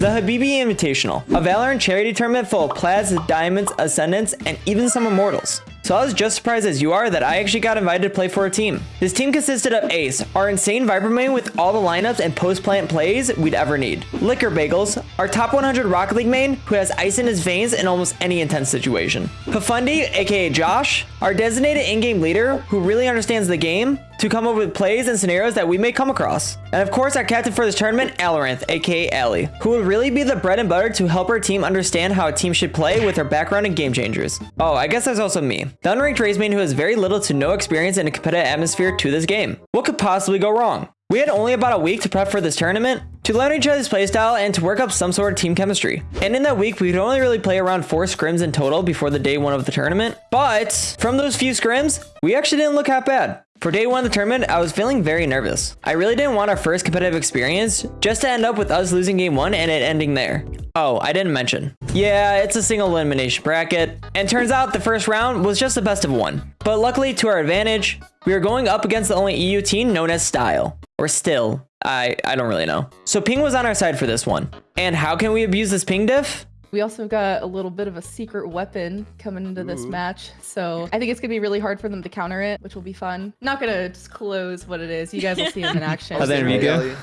The Habibi Invitational, a Valorant charity tournament full of Plats, Diamonds, Ascendants, and even some Immortals. So I was just surprised as you are that I actually got invited to play for a team. This team consisted of Ace, our insane Viper main with all the lineups and post-plant plays we'd ever need. Liquor Bagels, our top 100 Rocket League main who has ice in his veins in almost any intense situation. Pafundi, aka Josh, our designated in-game leader who really understands the game to come up with plays and scenarios that we may come across. And of course, our captain for this tournament, Alaranth, aka Ali, who would really be the bread and butter to help our team understand how a team should play with her background in game changers. Oh, I guess there's also me, the unranked Raze who has very little to no experience in a competitive atmosphere to this game. What could possibly go wrong? We had only about a week to prep for this tournament, to learn each other's playstyle, and to work up some sort of team chemistry. And in that week, we could only really play around four scrims in total before the day one of the tournament. But from those few scrims, we actually didn't look that bad. For day one of the tournament, I was feeling very nervous. I really didn't want our first competitive experience just to end up with us losing game one and it ending there. Oh, I didn't mention. Yeah, it's a single elimination bracket. And turns out the first round was just the best of one. But luckily to our advantage, we are going up against the only EU team known as Style. Or Still. I, I don't really know. So ping was on our side for this one. And how can we abuse this ping diff? We also got a little bit of a secret weapon coming into this match. So I think it's going to be really hard for them to counter it, which will be fun. Not going to disclose what it is. You guys will see it in action. Oh, there we go.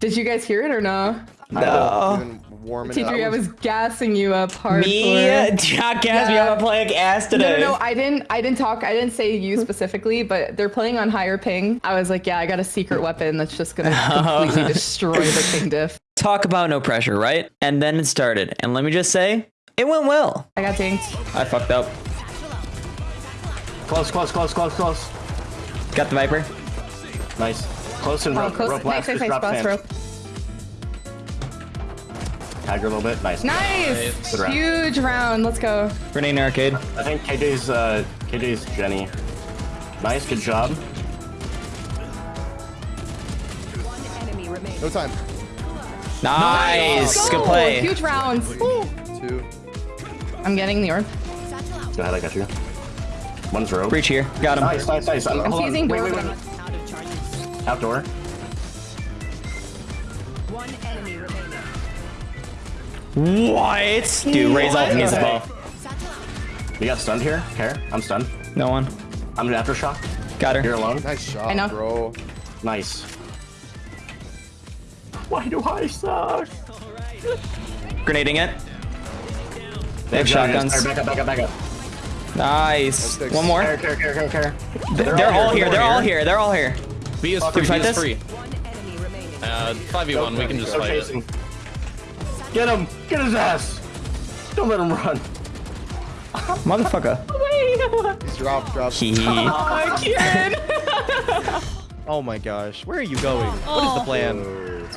Did you guys hear it or no? No. Even warming T3, I was gassing you up hard. Me? Jack gas me Yeah. I'm playing ass today. no, no, I didn't. I didn't talk. I didn't say you specifically, but they're playing on higher ping. I was like, yeah, I got a secret weapon that's just gonna completely destroy the ping diff. Talk about no pressure, right? And then it started. And let me just say, it went well. I got dinked. I fucked up. Close, close, close, close, close. Got the Viper. Nice. Close and Oh, rope, close. rope nice, last. nice, nice. drop Boss rope. Tag her a little bit. Nice. Nice. Good round. Huge round. Let's go. Grenade in arcade. I think KJ's, uh, KJ's Jenny. Nice, good job. No time. Nice. Let's Good play. Huge rounds. Woo. Two. I'm getting the orb. Go ahead, I got you. One's rope. Breach here. Got him. Nice, nice, nice. I'm, I'm hold on. seizing Wait, wait, wait. Outdoor. What? Dude, Raze ult needs the ball. You got stunned here? Care? I'm stunned. No one. I'm an aftershock. Got her. You're alone. Nice shot, I know. bro. Nice. Why do I suck? Grenading it. They have Good job, guys. shotguns. Back up, back up, back up. Nice. One more. Care, care, care, care, care. They're, they're all here. They're all here. They're all here. B is free. B is free. Uh, 5v1. We can just Go fight it. Chasing. Get him! Get his ass! Don't let him run. Motherfucker. He's drop, drop. Hee. Oh my gosh, where are you going? What is the plan?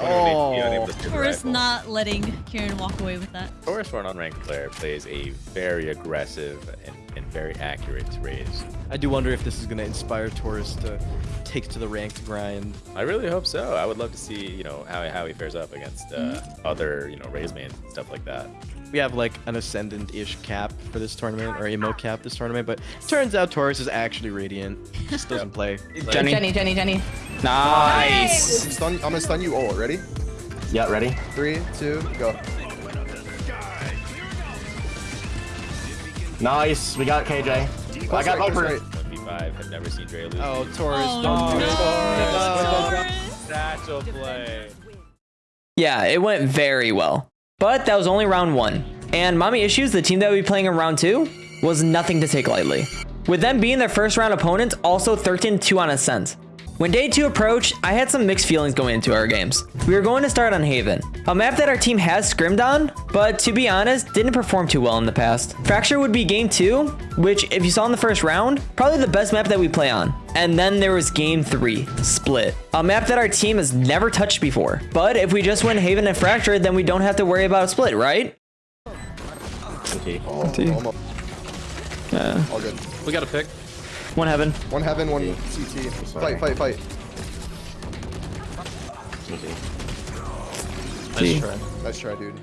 Oh, Taurus not letting Kieran walk away with that. Taurus for an unranked player plays a very aggressive and, and very accurate Raze. I do wonder if this is gonna inspire Taurus to take to the ranked grind. I really hope so. I would love to see, you know, how, how he fares up against uh, Mm-hmm. other, you know, Raze mains and stuff like that. We have like an ascendant-ish cap for this tournament, or Immo cap this tournament, but turns out Taurus is actually radiant. Just doesn't play. Jenny. Jenny, Jenny, Jenny. Nice. I'm, stun, I'm gonna stun you all. Ready? Yeah, ready? Three, two, go. Nice. We got KJ. I got right, close Viper. right. 1v5, have never seen Dre lose. Oh, Taurus, Oh, don't do it. no. Taurus. Satchel play. Yeah, it went very well. But that was only round one. And Mommy Issues, the team that would be playing in round two, was nothing to take lightly. With them being their first round opponents, also 13-2 on Ascent. When day two approached, I had some mixed feelings going into our games. We were going to start on Haven, a map that our team has scrimmed on, but to be honest, didn't perform too well in the past. Fracture would be game two, which if you saw in the first round, probably the best map that we play on. And then there was game three, Split, a map that our team has never touched before. But if we just win Haven and Fracture, then we don't have to worry about a Split, right? Okay. Oh. Yeah. All good. We got a pick. One Heaven. One heaven, one CT. Sorry. Fight, fight, fight. Nice See. try. Nice try, dude.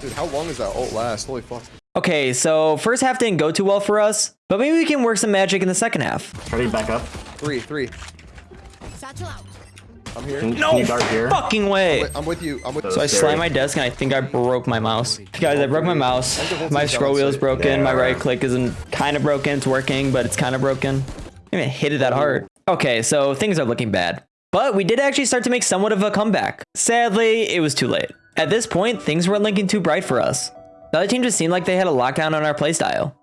Dude, how long does that ult last? Holy fuck. Okay, so first half didn't go too well for us, but maybe we can work some magic in the second half. Ready? Back up. Three, three. I'm here. Can, No can you dart here? fucking way. Wait, I'm with you. I'm with So I you. slammed my desk and I think I broke my mouse. Guys, I broke my mouse. My scroll wheel is broken. My right click isn't kind of broken. It's working, but it's kind of broken. I didn't even hit it that hard. Okay, so things are looking bad. But we did actually start to make somewhat of a comeback. Sadly, it was too late. At this point, things weren't looking too bright for us. The other team just seemed like they had a lockdown on our playstyle.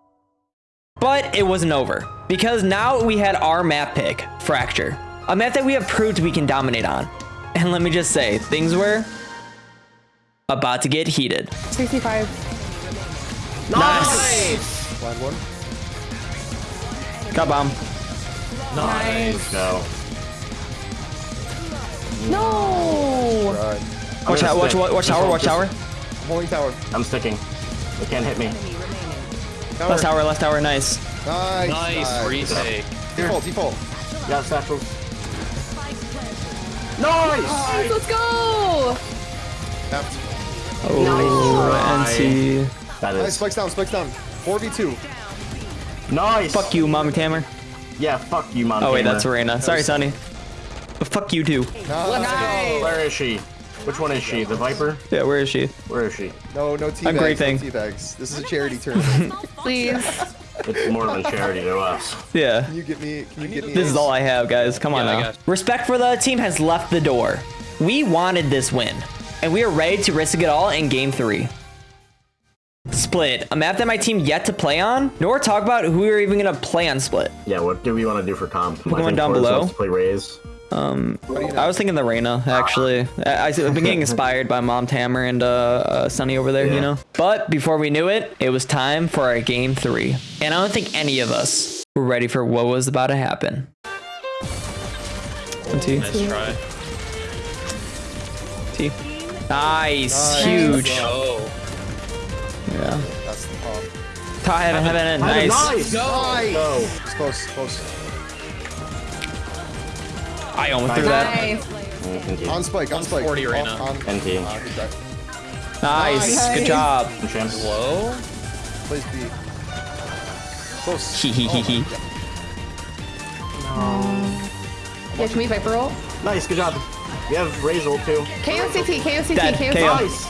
But it wasn't over, because now we had our map pick, Fracture. A map that we have proved we can dominate on. And let me just say, things were about to get heated. 65. Nice. Blind one. Got bomb. Nice. No. No. Right. Watch gonna out, watch, stick. watch, watch tower, watch tower. I'm holding tower. I'm sticking. They can't hit me. Tower. Last tower, last tower, nice. Nice. Nice retake. Default, default. Yeah, satchels. Nice! Nice, let's go. Tapped. Oh, Nice NC. That Nice, is. spikes down, spikes down. 4v2. Nice! Fuck you, Mommy Tamer. Yeah, fuck you, mom. Oh wait, gamer. that's Arena. Sorry, Sunny. But fuck you too. Nice. Where is she? Which one is she? The Viper? Yeah, where is she? Where is she? No, no teabags. I'm griefing. No teabags. This is a charity tournament. Please. It's more than charity to us. Yeah. Can you get me? Can you get me? This is all I have, guys. Come on Yeah, now. Respect for the other team has left the door. We wanted this win, and we are ready to risk it all in game three. Split, a map that my team yet to play on, nor talk about who we're even gonna play on Split. Yeah, what do we want to do for comp? I Going think down Forrest below. wants to play Raze. I was thinking the Reyna, actually. I, I've been getting inspired by Mom Tamer and uh, uh, Sunny over there, you know? But before we knew it, it was time for our game three. And I don't think any of us were ready for what was about to happen. One, two, Nice try. T. Nice, Nice. huge. Oh. Yeah. That's the pop. Top heaven, heaven, nice. Nice! Nice. Go! It's close, close. I almost threw that. Nice. On spike, on spike. 40 right now. On, NT. Good try. Nice, Nice. good job. Low. Plays B. Close. Hee hee hee oh hee. Yeah, can we Viper roll? Nice, good job. We have Raze ult too. KOCT, KOCT, Dead, KOCT. KO. Nice!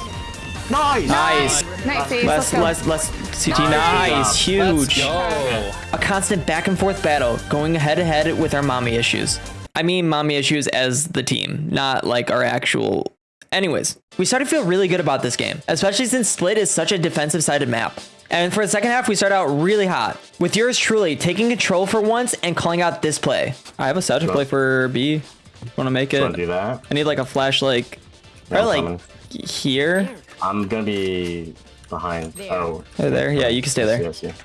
Nice! Nice. Nice, Ace, Less, let's go. less, less CT. Nice, nice. huge. Go. A constant back and forth battle, going head to head with our mommy issues. I mean, mommy issues as the team, not like our actual. Anyways, we started to feel really good about this game, especially since Split is such a defensive sided map. And for the second half, we start out really hot, with yours truly taking control for once and calling out this play. I have a subject play for B. Want to make it? do that? I need like a flash, like, Yeah, I'm coming. like here. I'm gonna be behind. Oh. Right there. Yeah, you can stay there. Yes, yes.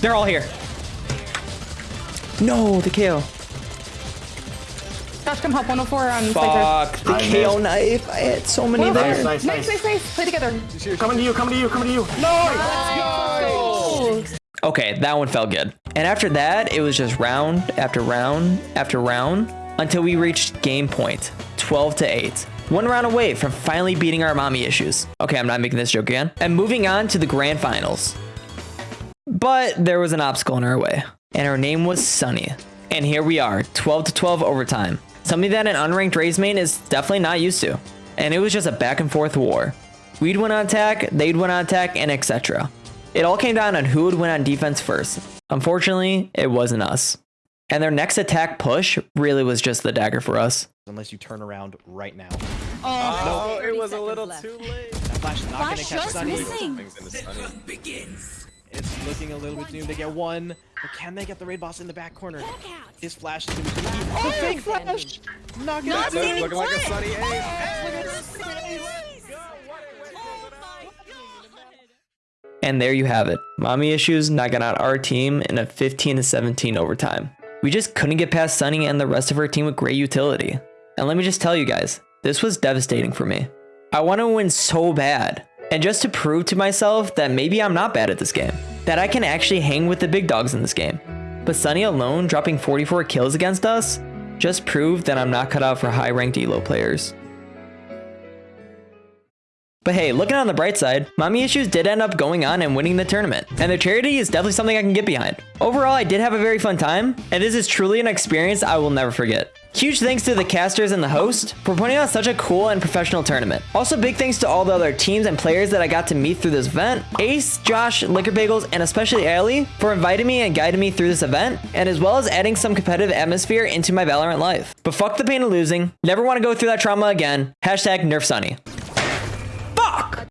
They're all here. No, the KO. Josh, come help 104 on Fuck, the I KO missed. knife. I had so many there. Nice, nice, Nice, nice, nice. Play together. Coming to you, coming to you, coming to you. Oh. Okay, that one felt good. And after that, it was just round after round after round until we reached game point 12 to 8. One round away from finally beating our mommy issues. Okay, I'm not making this joke again. And moving on to the grand finals. But there was an obstacle in our way, and her name was Sunny. And here we are, 12 to 12 overtime. Something that an unranked Raze main is definitely not used to. And it was just a back and forth war. We'd win on attack, they'd win on attack, and etc. It all came down on who would win on defense first. Unfortunately, it wasn't us. And their next attack push really was just the dagger for us. Unless you turn around right now. Oh, oh no it was a little too late. That flash is not gonna catch just Sunny. missing. It's looking a little bit doomed. They get one, but can they get the raid boss in the back corner? His flash is gonna be key. The fake flash! Not gonna Not happen. standing looking like a put. sunny And there you have it. Mommy issues knocking out our team in a 15 to 17 overtime. We just couldn't get past Sunny and the rest of her team with great utility. And let me just tell you guys, this was devastating for me. I want to win so bad. And just to prove to myself that maybe I'm not bad at this game, that I can actually hang with the big dogs in this game. But Sunny alone dropping 44 kills against us just proved that I'm not cut out for high ranked elo players. But hey, looking on the bright side, Mommy Issues did end up going on and winning the tournament, and their charity is definitely something I can get behind. Overall, I did have a very fun time, and this is truly an experience I will never forget. Huge thanks to the casters and the host for putting on such a cool and professional tournament. Also, big thanks to all the other teams and players that I got to meet through this event. Ace, Josh, Liquor Bagels, and especially Ali for inviting me and guiding me through this event, and as well as adding some competitive atmosphere into my Valorant life. But fuck the pain of losing. Never want to go through that trauma again. Hashtag Nerf Sunny.